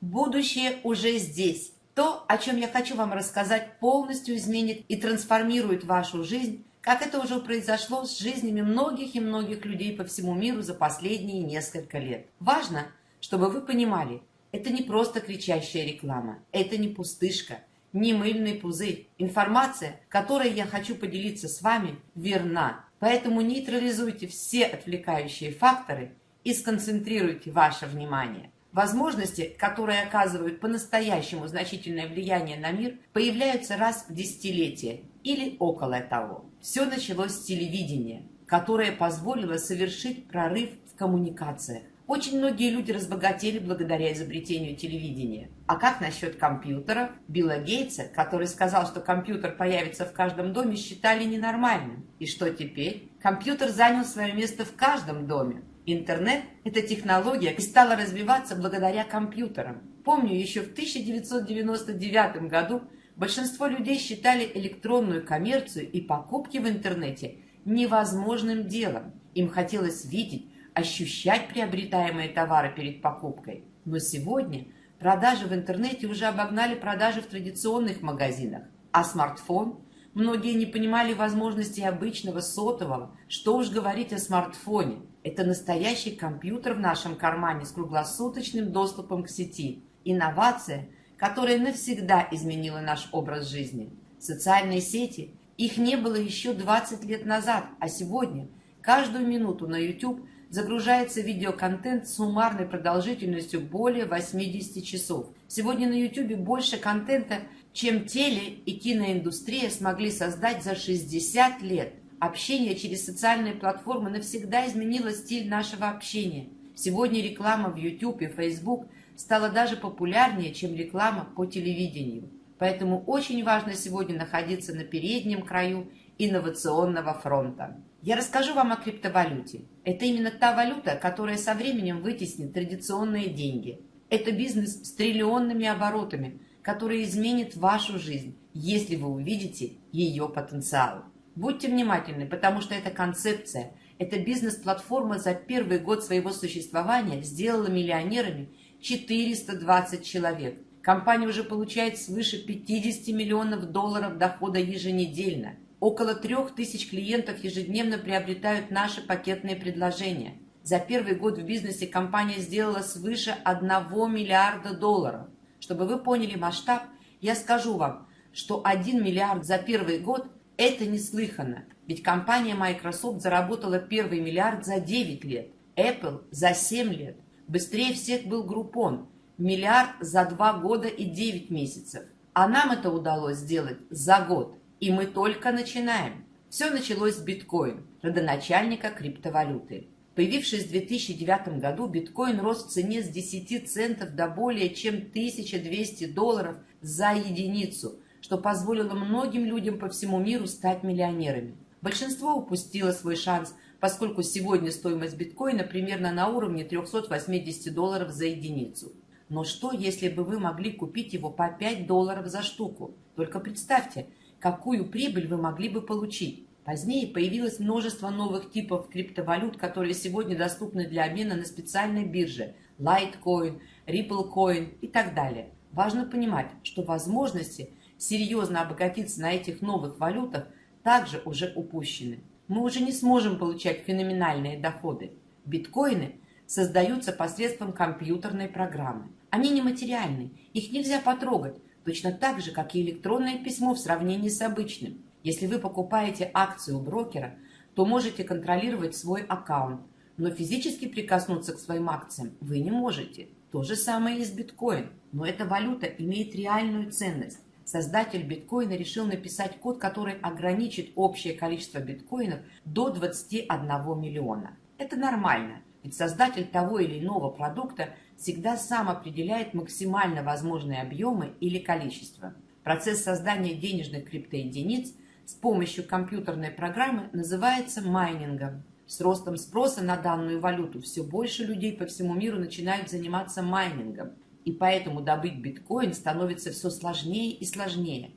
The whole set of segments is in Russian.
Будущее уже здесь. То, о чем я хочу вам рассказать, полностью изменит и трансформирует вашу жизнь, как это уже произошло с жизнями многих и многих людей по всему миру за последние несколько лет. Важно, чтобы вы понимали, это не просто кричащая реклама, это не пустышка, не мыльный пузырь. Информация, которой я хочу поделиться с вами, верна. Поэтому нейтрализуйте все отвлекающие факторы и сконцентрируйте ваше внимание. Возможности, которые оказывают по-настоящему значительное влияние на мир, появляются раз в десятилетие или около того. Все началось с телевидения, которое позволило совершить прорыв в коммуникациях. Очень многие люди разбогатели благодаря изобретению телевидения. А как насчет компьютера? Билла Гейтса, который сказал, что компьютер появится в каждом доме, считали ненормальным. И что теперь? Компьютер занял свое место в каждом доме. Интернет – это технология и стала развиваться благодаря компьютерам. Помню, еще в 1999 году большинство людей считали электронную коммерцию и покупки в интернете невозможным делом. Им хотелось видеть, ощущать приобретаемые товары перед покупкой. Но сегодня продажи в интернете уже обогнали продажи в традиционных магазинах. А смартфон? Многие не понимали возможностей обычного сотового. Что уж говорить о смартфоне. Это настоящий компьютер в нашем кармане с круглосуточным доступом к сети. Инновация, которая навсегда изменила наш образ жизни. Социальные сети, их не было еще 20 лет назад, а сегодня каждую минуту на YouTube – загружается видеоконтент с суммарной продолжительностью более 80 часов. Сегодня на YouTube больше контента, чем теле- и киноиндустрия смогли создать за 60 лет. Общение через социальные платформы навсегда изменило стиль нашего общения. Сегодня реклама в YouTube и Facebook стала даже популярнее, чем реклама по телевидению. Поэтому очень важно сегодня находиться на переднем краю инновационного фронта. Я расскажу вам о криптовалюте. Это именно та валюта, которая со временем вытеснит традиционные деньги. Это бизнес с триллионными оборотами, который изменит вашу жизнь, если вы увидите ее потенциал. Будьте внимательны, потому что эта концепция, эта бизнес-платформа за первый год своего существования сделала миллионерами 420 человек. Компания уже получает свыше 50 миллионов долларов дохода еженедельно – Около трех тысяч клиентов ежедневно приобретают наши пакетные предложения. За первый год в бизнесе компания сделала свыше 1 миллиарда долларов. Чтобы вы поняли масштаб, я скажу вам, что 1 миллиард за первый год – это неслыханно. Ведь компания Microsoft заработала первый миллиард за 9 лет, Apple – за 7 лет. Быстрее всех был Groupon – миллиард за 2 года и 9 месяцев. А нам это удалось сделать за год. И мы только начинаем. Все началось с биткоин, родоначальника криптовалюты. Появившись в 2009 году, биткоин рос в цене с 10 центов до более чем 1200 долларов за единицу, что позволило многим людям по всему миру стать миллионерами. Большинство упустило свой шанс, поскольку сегодня стоимость биткоина примерно на уровне 380 долларов за единицу. Но что, если бы вы могли купить его по 5 долларов за штуку? Только представьте, какую прибыль вы могли бы получить. Позднее появилось множество новых типов криптовалют, которые сегодня доступны для обмена на специальной бирже Litecoin, RippleCoin и так далее. Важно понимать, что возможности серьезно обогатиться на этих новых валютах также уже упущены. Мы уже не сможем получать феноменальные доходы. Биткоины создаются посредством компьютерной программы. Они нематериальны, их нельзя потрогать, точно так же, как и электронное письмо в сравнении с обычным. Если вы покупаете акцию у брокера, то можете контролировать свой аккаунт, но физически прикоснуться к своим акциям вы не можете. То же самое и с биткоин, но эта валюта имеет реальную ценность. Создатель биткоина решил написать код, который ограничит общее количество биткоинов до 21 миллиона. Это нормально, ведь создатель того или иного продукта всегда сам определяет максимально возможные объемы или количество. Процесс создания денежных криптоединиц с помощью компьютерной программы называется майнингом. С ростом спроса на данную валюту все больше людей по всему миру начинают заниматься майнингом, и поэтому добыть биткоин становится все сложнее и сложнее.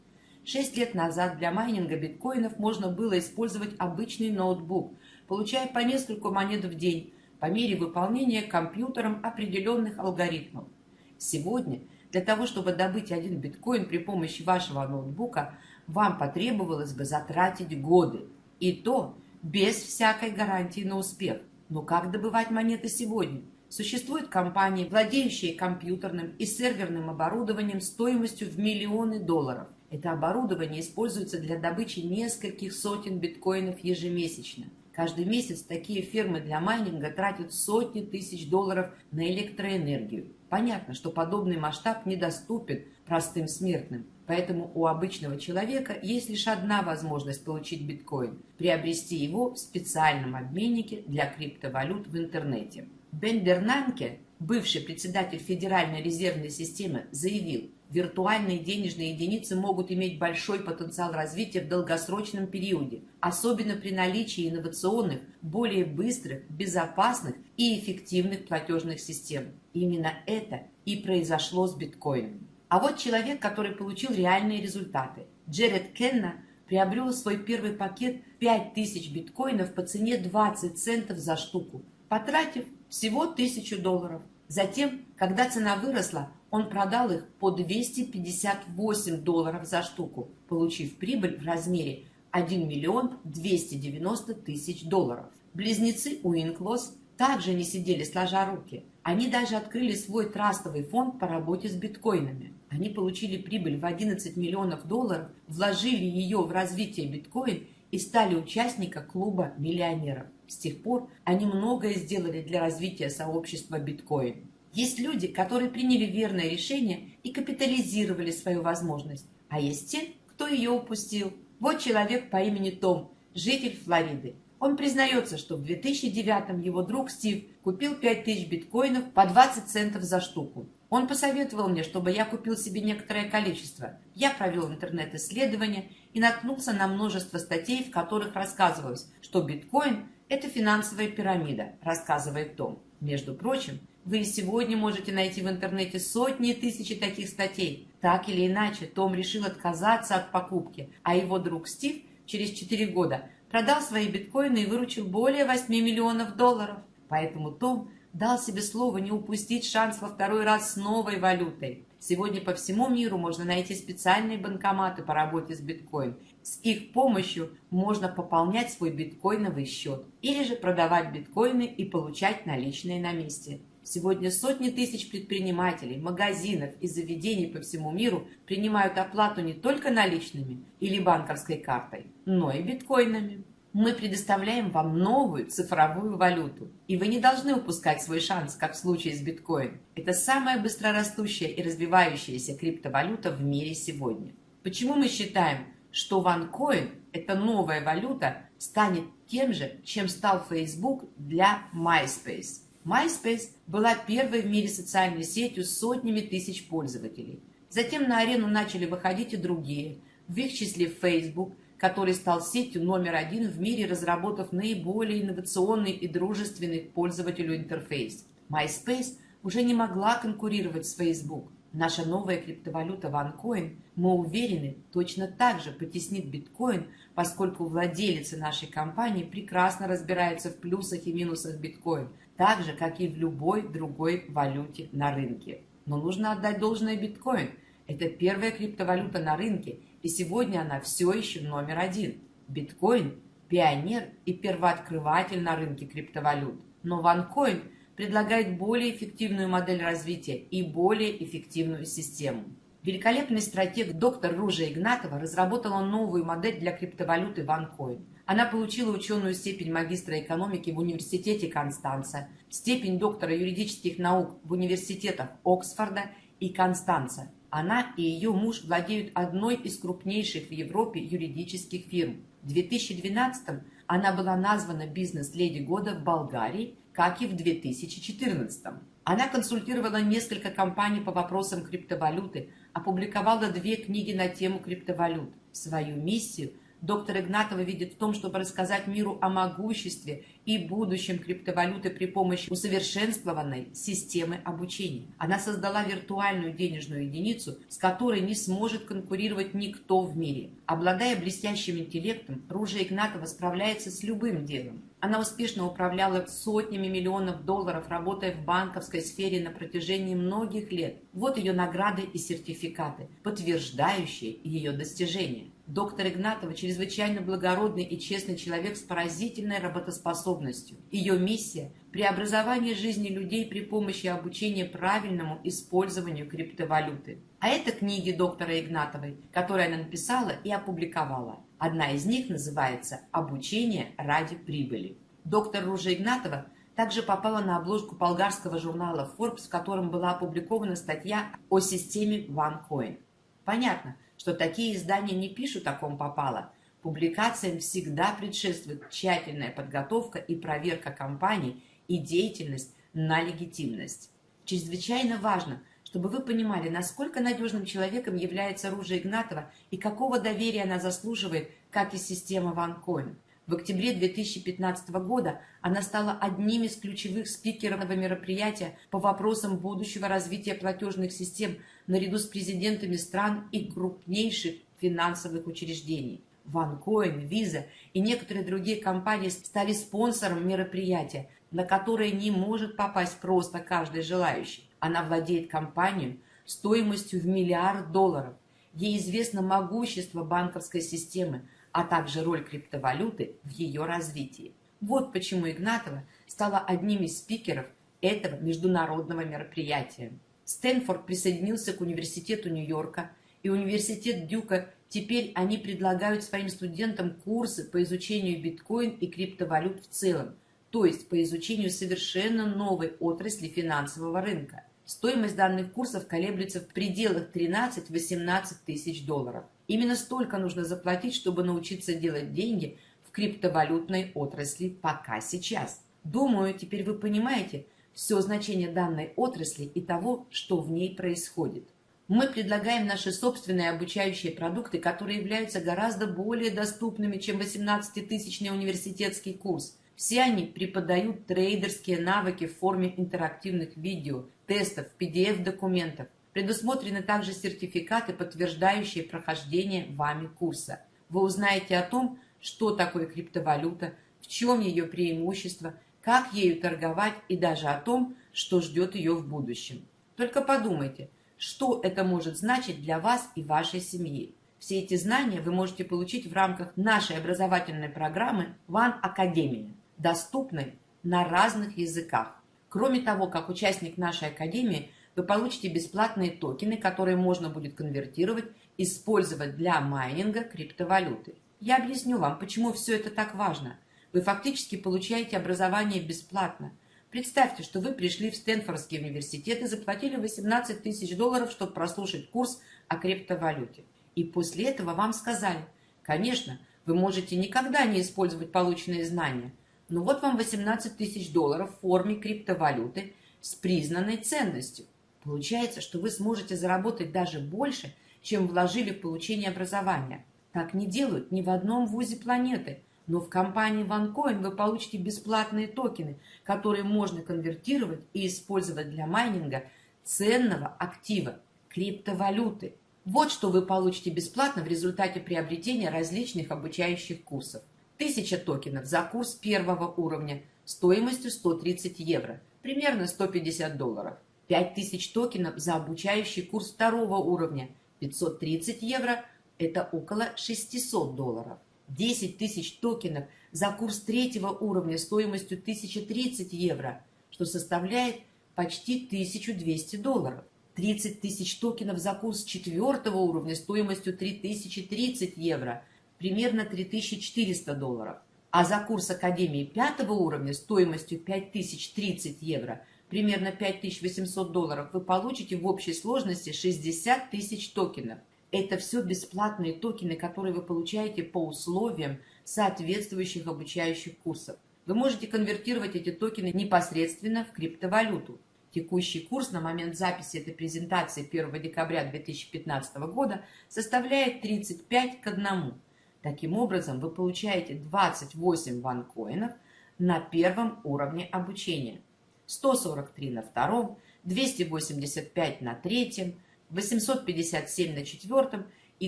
Шесть лет назад для майнинга биткоинов можно было использовать обычный ноутбук, получая по несколько монет в день, по мере выполнения компьютером определенных алгоритмов. Сегодня для того, чтобы добыть один биткоин при помощи вашего ноутбука, вам потребовалось бы затратить годы. И то без всякой гарантии на успех. Но как добывать монеты сегодня? Существуют компании, владеющие компьютерным и серверным оборудованием стоимостью в миллионы долларов. Это оборудование используется для добычи нескольких сотен биткоинов ежемесячно. Каждый месяц такие фермы для майнинга тратят сотни тысяч долларов на электроэнергию. Понятно, что подобный масштаб недоступен простым смертным, поэтому у обычного человека есть лишь одна возможность получить биткоин – приобрести его в специальном обменнике для криптовалют в интернете. Бендернанке, бывший председатель Федеральной резервной системы, заявил, виртуальные денежные единицы могут иметь большой потенциал развития в долгосрочном периоде, особенно при наличии инновационных, более быстрых, безопасных и эффективных платежных систем. Именно это и произошло с биткоином. А вот человек, который получил реальные результаты. Джеред Кенна приобрел свой первый пакет 5000 биткоинов по цене 20 центов за штуку, потратив всего 1000 долларов. Затем, когда цена выросла, он продал их по 258 долларов за штуку, получив прибыль в размере 1 миллион 290 тысяч долларов. Близнецы Уинклос также не сидели сложа руки. Они даже открыли свой трастовый фонд по работе с биткоинами. Они получили прибыль в 11 миллионов долларов, вложили ее в развитие биткоин и стали участниками клуба миллионеров. С тех пор они многое сделали для развития сообщества биткоин. Есть люди, которые приняли верное решение и капитализировали свою возможность, а есть те, кто ее упустил. Вот человек по имени Том, житель Флориды. Он признается, что в 2009 его друг Стив купил 5000 биткоинов по 20 центов за штуку. Он посоветовал мне, чтобы я купил себе некоторое количество. Я провел интернет-исследование и наткнулся на множество статей, в которых рассказывалось, что биткоин – это финансовая пирамида, рассказывает Том. Между прочим, вы сегодня можете найти в интернете сотни и тысячи таких статей. Так или иначе, Том решил отказаться от покупки, а его друг Стив через 4 года продал свои биткоины и выручил более 8 миллионов долларов. Поэтому Том дал себе слово не упустить шанс во второй раз с новой валютой. Сегодня по всему миру можно найти специальные банкоматы по работе с биткоин. С их помощью можно пополнять свой биткоиновый счет или же продавать биткоины и получать наличные на месте. Сегодня сотни тысяч предпринимателей, магазинов и заведений по всему миру принимают оплату не только наличными или банковской картой, но и биткоинами. Мы предоставляем вам новую цифровую валюту, и вы не должны упускать свой шанс, как в случае с биткоин. Это самая быстрорастущая и развивающаяся криптовалюта в мире сегодня. Почему мы считаем, что OneCoin, эта новая валюта, станет тем же, чем стал Facebook для MySpace? MySpace была первой в мире социальной сетью с сотнями тысяч пользователей. Затем на арену начали выходить и другие, в их числе Facebook, который стал сетью номер один в мире, разработав наиболее инновационный и дружественный к пользователю интерфейс. MySpace уже не могла конкурировать с Facebook. Наша новая криптовалюта OneCoin, мы уверены, точно так же потеснит биткоин, поскольку владелица нашей компании прекрасно разбирается в плюсах и минусах биткоин, так же, как и в любой другой валюте на рынке. Но нужно отдать должное биткоин. Это первая криптовалюта на рынке – и сегодня она все еще номер один. Биткоин – пионер и первооткрыватель на рынке криптовалют. Но OneCoin предлагает более эффективную модель развития и более эффективную систему. Великолепный стратег доктор Ружа Игнатова разработала новую модель для криптовалюты OneCoin. Она получила ученую степень магистра экономики в Университете Констанца, степень доктора юридических наук в университетах Оксфорда и Констанца она и ее муж владеют одной из крупнейших в Европе юридических фирм. В 2012 она была названа бизнес-леди года в Болгарии, как и в 2014. Она консультировала несколько компаний по вопросам криптовалюты, опубликовала две книги на тему криптовалют. Свою миссию доктор Игнатова видит в том, чтобы рассказать миру о могуществе и будущем криптовалюты при помощи усовершенствованной системы обучения. Она создала виртуальную денежную единицу, с которой не сможет конкурировать никто в мире. Обладая блестящим интеллектом, Ружа Игнатова справляется с любым делом. Она успешно управляла сотнями миллионов долларов, работая в банковской сфере на протяжении многих лет. Вот ее награды и сертификаты, подтверждающие ее достижения. Доктор Игнатова чрезвычайно благородный и честный человек с поразительной работоспособностью. Ее миссия – преобразование жизни людей при помощи обучения правильному использованию криптовалюты. А это книги доктора Игнатовой, которые она написала и опубликовала. Одна из них называется «Обучение ради прибыли». Доктор Ружа Игнатова также попала на обложку болгарского журнала Forbes, в котором была опубликована статья о системе OneCoin. Понятно, что такие издания не пишут о ком попало. Публикациям всегда предшествует тщательная подготовка и проверка компаний и деятельность на легитимность. Чрезвычайно важно, чтобы вы понимали, насколько надежным человеком является Ружа Игнатова и какого доверия она заслуживает, как и система OneCoin. В октябре 2015 года она стала одним из ключевых спикеров мероприятия по вопросам будущего развития платежных систем наряду с президентами стран и крупнейших финансовых учреждений. OneCoin, Visa и некоторые другие компании стали спонсором мероприятия, на которое не может попасть просто каждый желающий. Она владеет компанией стоимостью в миллиард долларов. Ей известно могущество банковской системы, а также роль криптовалюты в ее развитии. Вот почему Игнатова стала одним из спикеров этого международного мероприятия. Стэнфорд присоединился к Университету Нью-Йорка и Университет Дюка. Теперь они предлагают своим студентам курсы по изучению биткоин и криптовалют в целом, то есть по изучению совершенно новой отрасли финансового рынка. Стоимость данных курсов колеблется в пределах 13-18 тысяч долларов. Именно столько нужно заплатить, чтобы научиться делать деньги в криптовалютной отрасли пока сейчас. Думаю, теперь вы понимаете все значение данной отрасли и того, что в ней происходит. Мы предлагаем наши собственные обучающие продукты, которые являются гораздо более доступными, чем 18-тысячный университетский курс. Все они преподают трейдерские навыки в форме интерактивных видео, тестов, PDF-документов, Предусмотрены также сертификаты, подтверждающие прохождение вами курса. Вы узнаете о том, что такое криптовалюта, в чем ее преимущество, как ею торговать и даже о том, что ждет ее в будущем. Только подумайте, что это может значить для вас и вашей семьи. Все эти знания вы можете получить в рамках нашей образовательной программы One Academy, доступной на разных языках. Кроме того, как участник нашей академии – вы получите бесплатные токены, которые можно будет конвертировать, использовать для майнинга криптовалюты. Я объясню вам, почему все это так важно. Вы фактически получаете образование бесплатно. Представьте, что вы пришли в Стэнфордский университет и заплатили 18 тысяч долларов, чтобы прослушать курс о криптовалюте. И после этого вам сказали, конечно, вы можете никогда не использовать полученные знания, но вот вам 18 тысяч долларов в форме криптовалюты с признанной ценностью. Получается, что вы сможете заработать даже больше, чем вложили в получение образования. Так не делают ни в одном вузе планеты. Но в компании OneCoin вы получите бесплатные токены, которые можно конвертировать и использовать для майнинга ценного актива – криптовалюты. Вот что вы получите бесплатно в результате приобретения различных обучающих курсов. 1000 токенов за курс первого уровня стоимостью 130 евро, примерно 150 долларов – 5000 токенов за обучающий курс второго уровня, 530 евро – это около 600 долларов. 10 тысяч токенов за курс третьего уровня стоимостью 1030 евро, что составляет почти 1200 долларов. 30 тысяч токенов за курс четвертого уровня стоимостью 3030 евро, примерно 3400 долларов. А за курс Академии пятого уровня стоимостью 5030 евро примерно 5800 долларов, вы получите в общей сложности 60 тысяч токенов. Это все бесплатные токены, которые вы получаете по условиям соответствующих обучающих курсов. Вы можете конвертировать эти токены непосредственно в криптовалюту. Текущий курс на момент записи этой презентации 1 декабря 2015 года составляет 35 к 1. Таким образом, вы получаете 28 ванкоинов на первом уровне обучения. 143 на втором, 285 на третьем, 857 на четвертом и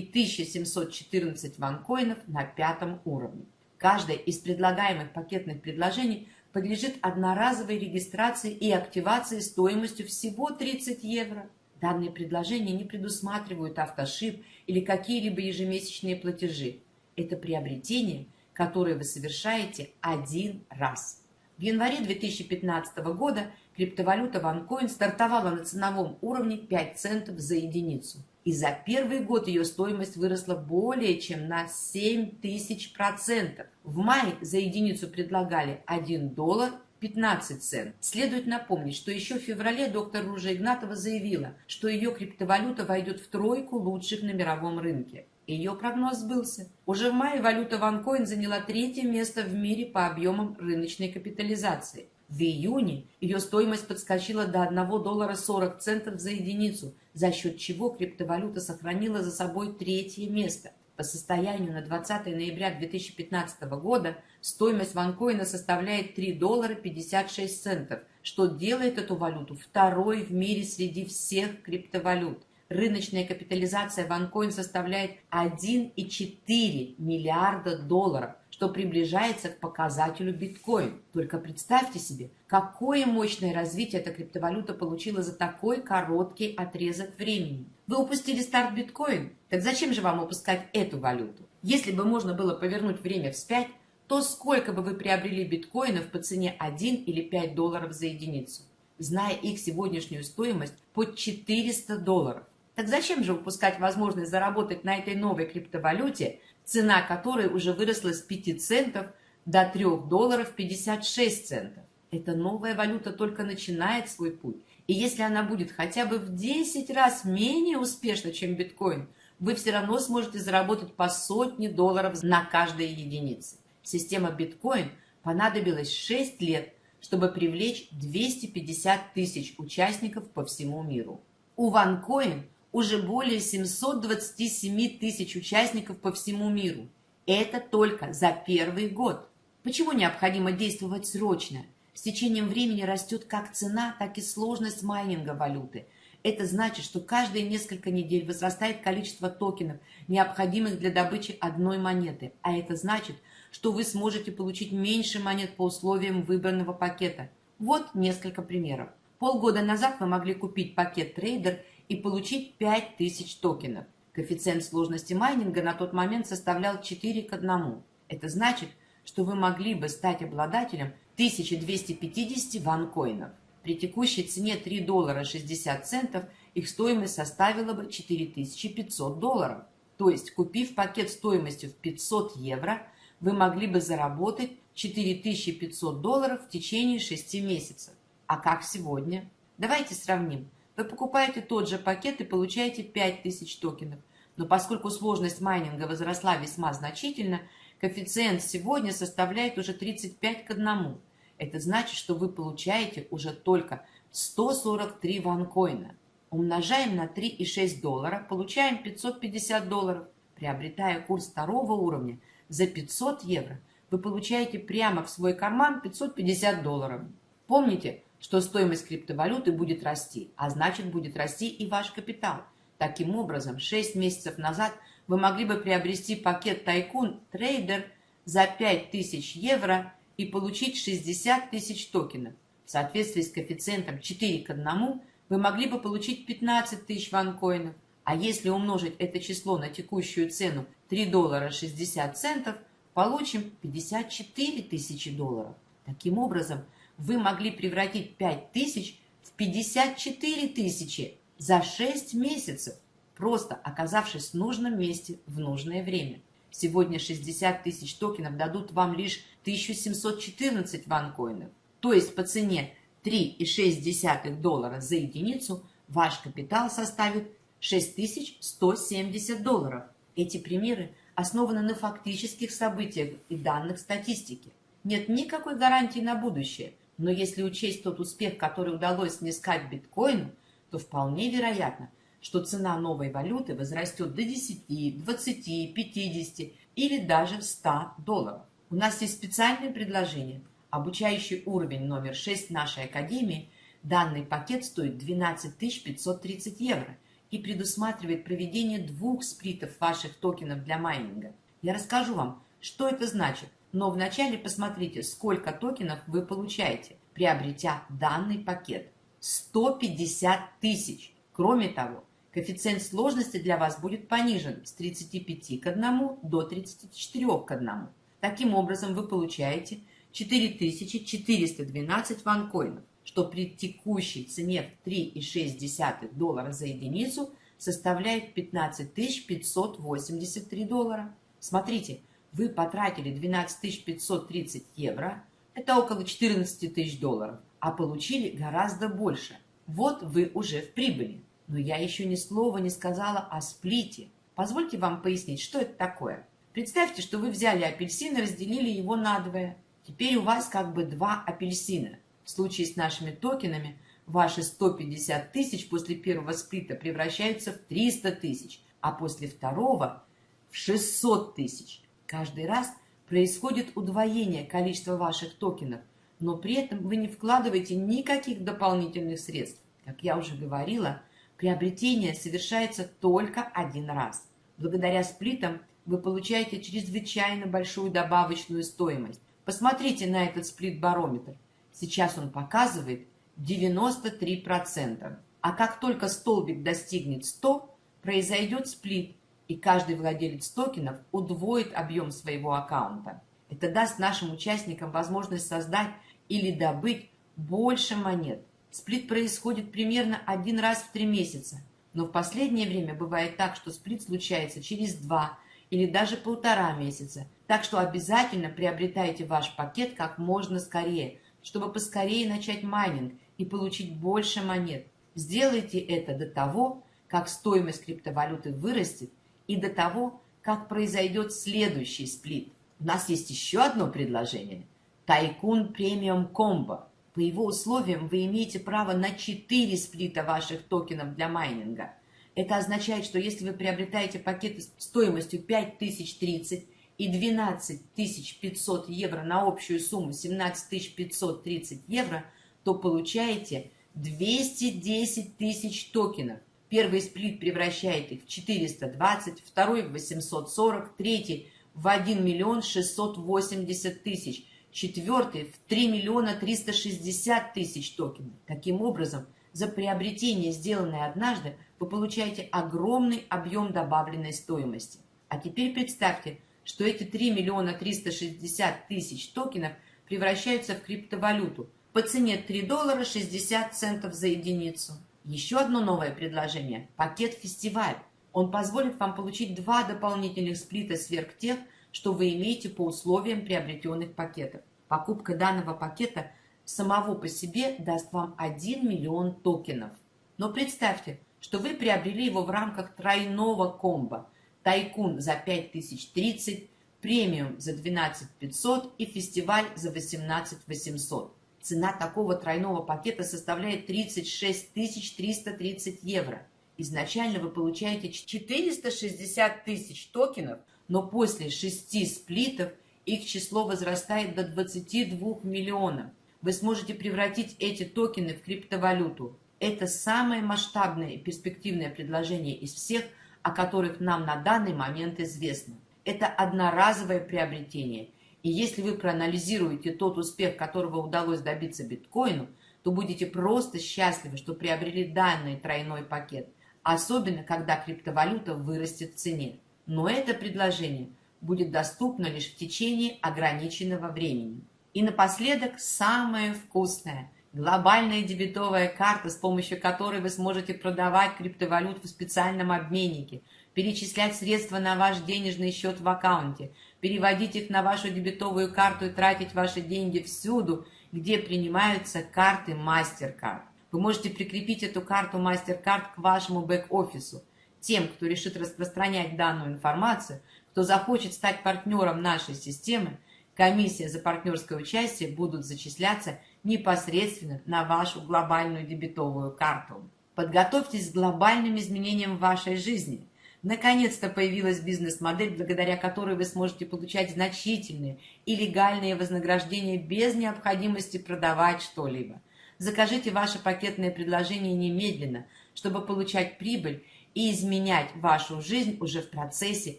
1714 ванкоинов на пятом уровне. Каждое из предлагаемых пакетных предложений подлежит одноразовой регистрации и активации стоимостью всего 30 евро. Данные предложения не предусматривают автошип или какие-либо ежемесячные платежи. Это приобретение, которое вы совершаете один раз. В январе 2015 года криптовалюта OneCoin стартовала на ценовом уровне 5 центов за единицу. И за первый год ее стоимость выросла более чем на 7 тысяч процентов. В мае за единицу предлагали 1 доллар 15 цент. Следует напомнить, что еще в феврале доктор Ружа Игнатова заявила, что ее криптовалюта войдет в тройку лучших на мировом рынке. Ее прогноз сбылся. Уже в мае валюта OneCoin заняла третье место в мире по объемам рыночной капитализации. В июне ее стоимость подскочила до 1 доллара 40 центов за единицу, за счет чего криптовалюта сохранила за собой третье место. По состоянию на 20 ноября 2015 года стоимость ванкоина составляет 3 доллара 56 центов, что делает эту валюту второй в мире среди всех криптовалют. Рыночная капитализация ванкоин составляет 1,4 миллиарда долларов, что приближается к показателю биткоин. Только представьте себе, какое мощное развитие эта криптовалюта получила за такой короткий отрезок времени. Вы упустили старт биткоин? Так зачем же вам упускать эту валюту? Если бы можно было повернуть время вспять, то сколько бы вы приобрели биткоинов по цене 1 или 5 долларов за единицу, зная их сегодняшнюю стоимость под 400 долларов? Так зачем же упускать возможность заработать на этой новой криптовалюте цена которой уже выросла с 5 центов до 3 долларов 56 центов. Эта новая валюта только начинает свой путь. И если она будет хотя бы в 10 раз менее успешна, чем биткоин, вы все равно сможете заработать по сотне долларов на каждой единице. Система биткоин понадобилось 6 лет, чтобы привлечь 250 тысяч участников по всему миру. У OneCoin уже более 727 тысяч участников по всему миру. Это только за первый год. Почему необходимо действовать срочно? С течением времени растет как цена, так и сложность майнинга валюты. Это значит, что каждые несколько недель возрастает количество токенов, необходимых для добычи одной монеты. А это значит, что вы сможете получить меньше монет по условиям выбранного пакета. Вот несколько примеров. Полгода назад вы могли купить пакет трейдер и получить 5000 токенов. Коэффициент сложности майнинга на тот момент составлял 4 к 1. Это значит, что вы могли бы стать обладателем 1250 ванкоинов. При текущей цене 3 доллара 60 центов их стоимость составила бы 4500 долларов. То есть, купив пакет стоимостью в 500 евро, вы могли бы заработать 4500 долларов в течение 6 месяцев. А как сегодня? Давайте сравним. Вы покупаете тот же пакет и получаете 5000 токенов. Но поскольку сложность майнинга возросла весьма значительно, коэффициент сегодня составляет уже 35 к 1. Это значит, что вы получаете уже только 143 ванкоина. Умножаем на 3,6 доллара, получаем 550 долларов. Приобретая курс второго уровня за 500 евро, вы получаете прямо в свой карман 550 долларов. Помните, что стоимость криптовалюты будет расти, а значит будет расти и ваш капитал. Таким образом, 6 месяцев назад вы могли бы приобрести пакет Тайкун Трейдер за 5000 евро и получить 60 тысяч токенов. В соответствии с коэффициентом 4 к 1 вы могли бы получить 15 тысяч ванкоинов. А если умножить это число на текущую цену 3 доллара 60 центов, получим 54 тысячи долларов. Таким образом, вы могли превратить 5 тысяч в 54 тысячи за 6 месяцев, просто оказавшись в нужном месте в нужное время. Сегодня 60 тысяч токенов дадут вам лишь 1714 ванкоинов. То есть по цене 3,6 доллара за единицу ваш капитал составит 6170 долларов. Эти примеры основаны на фактических событиях и данных статистики. Нет никакой гарантии на будущее – но если учесть тот успех, который удалось снискать биткоину, то вполне вероятно, что цена новой валюты возрастет до 10, 20, 50 или даже 100 долларов. У нас есть специальное предложение. Обучающий уровень номер 6 нашей академии. Данный пакет стоит 12 530 евро и предусматривает проведение двух сплитов ваших токенов для майнинга. Я расскажу вам, что это значит, Но вначале посмотрите, сколько токенов вы получаете, приобретя данный пакет. 150 тысяч. Кроме того, коэффициент сложности для вас будет понижен с 35 к 1 до 34 к 1. Таким образом, вы получаете 4412 ванкоинов, что при текущей цене в 3,6 доллара за единицу составляет 15 583 доллара. Смотрите, вы потратили 12 530 евро, это около 14 тысяч долларов, а получили гораздо больше. Вот вы уже в прибыли. Но я еще ни слова не сказала о сплите. Позвольте вам пояснить, что это такое. Представьте, что вы взяли апельсин и разделили его надвое. Теперь у вас как бы два апельсина. В случае с нашими токенами ваши 150 тысяч после первого сплита превращаются в 300 тысяч, а после второго в 600 тысяч. Каждый раз происходит удвоение количества ваших токенов, но при этом вы не вкладываете никаких дополнительных средств. Как я уже говорила, приобретение совершается только один раз. Благодаря сплитам вы получаете чрезвычайно большую добавочную стоимость. Посмотрите на этот сплит-барометр. Сейчас он показывает 93%. А как только столбик достигнет 100, произойдет сплит, и каждый владелец токенов удвоит объем своего аккаунта. Это даст нашим участникам возможность создать или добыть больше монет. Сплит происходит примерно один раз в три месяца, но в последнее время бывает так, что сплит случается через два или даже полтора месяца. Так что обязательно приобретайте ваш пакет как можно скорее, чтобы поскорее начать майнинг и получить больше монет. Сделайте это до того, как стоимость криптовалюты вырастет и до того, как произойдет следующий сплит. У нас есть еще одно предложение. Тайкун премиум комбо. По его условиям вы имеете право на 4 сплита ваших токенов для майнинга. Это означает, что если вы приобретаете пакеты стоимостью 5030 и 12500 евро на общую сумму 17530 евро, то получаете 210 тысяч токенов. Первый сплит превращает их в 420, второй в 840, третий в 1 миллион 680 тысяч, четвертый в 3 миллиона 360 тысяч токенов. Таким образом, за приобретение, сделанное однажды, вы получаете огромный объем добавленной стоимости. А теперь представьте, что эти 3 миллиона 360 тысяч токенов превращаются в криптовалюту по цене 3 доллара 60 центов за единицу. Еще одно новое предложение – пакет-фестиваль. Он позволит вам получить два дополнительных сплита сверх тех, что вы имеете по условиям приобретенных пакетов. Покупка данного пакета самого по себе даст вам 1 миллион токенов. Но представьте, что вы приобрели его в рамках тройного комбо «Тайкун» за 5030, «Премиум» за 12500 и «Фестиваль» за 18800. Цена такого тройного пакета составляет 36 330 евро. Изначально вы получаете 460 тысяч токенов, но после шести сплитов их число возрастает до 22 миллионов. Вы сможете превратить эти токены в криптовалюту. Это самое масштабное и перспективное предложение из всех, о которых нам на данный момент известно. Это одноразовое приобретение – и если вы проанализируете тот успех, которого удалось добиться биткоину, то будете просто счастливы, что приобрели данный тройной пакет, особенно когда криптовалюта вырастет в цене. Но это предложение будет доступно лишь в течение ограниченного времени. И напоследок самое вкусное – глобальная дебетовая карта, с помощью которой вы сможете продавать криптовалюту в специальном обменнике, перечислять средства на ваш денежный счет в аккаунте, переводить их на вашу дебетовую карту и тратить ваши деньги всюду, где принимаются карты MasterCard. Вы можете прикрепить эту карту MasterCard к вашему бэк-офису. Тем, кто решит распространять данную информацию, кто захочет стать партнером нашей системы, комиссия за партнерское участие будут зачисляться непосредственно на вашу глобальную дебетовую карту. Подготовьтесь к глобальным изменениям в вашей жизни – Наконец-то появилась бизнес-модель, благодаря которой вы сможете получать значительные и легальные вознаграждения без необходимости продавать что-либо. Закажите ваше пакетное предложение немедленно, чтобы получать прибыль и изменять вашу жизнь уже в процессе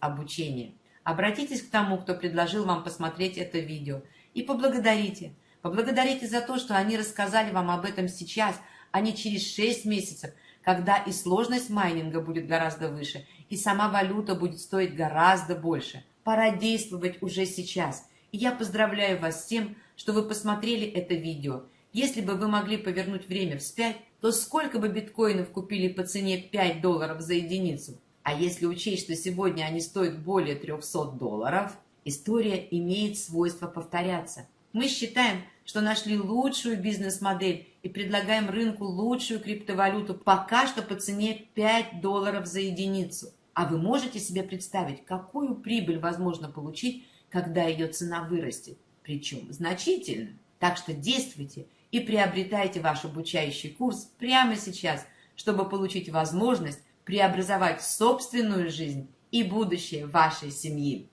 обучения. Обратитесь к тому, кто предложил вам посмотреть это видео, и поблагодарите. Поблагодарите за то, что они рассказали вам об этом сейчас, а не через 6 месяцев, когда и сложность майнинга будет гораздо выше, и сама валюта будет стоить гораздо больше. Пора действовать уже сейчас. И я поздравляю вас с тем, что вы посмотрели это видео. Если бы вы могли повернуть время вспять, то сколько бы биткоинов купили по цене 5 долларов за единицу? А если учесть, что сегодня они стоят более 300 долларов, история имеет свойство повторяться. Мы считаем, что нашли лучшую бизнес-модель и предлагаем рынку лучшую криптовалюту пока что по цене 5 долларов за единицу. А вы можете себе представить, какую прибыль возможно получить, когда ее цена вырастет, причем значительно. Так что действуйте и приобретайте ваш обучающий курс прямо сейчас, чтобы получить возможность преобразовать собственную жизнь и будущее вашей семьи.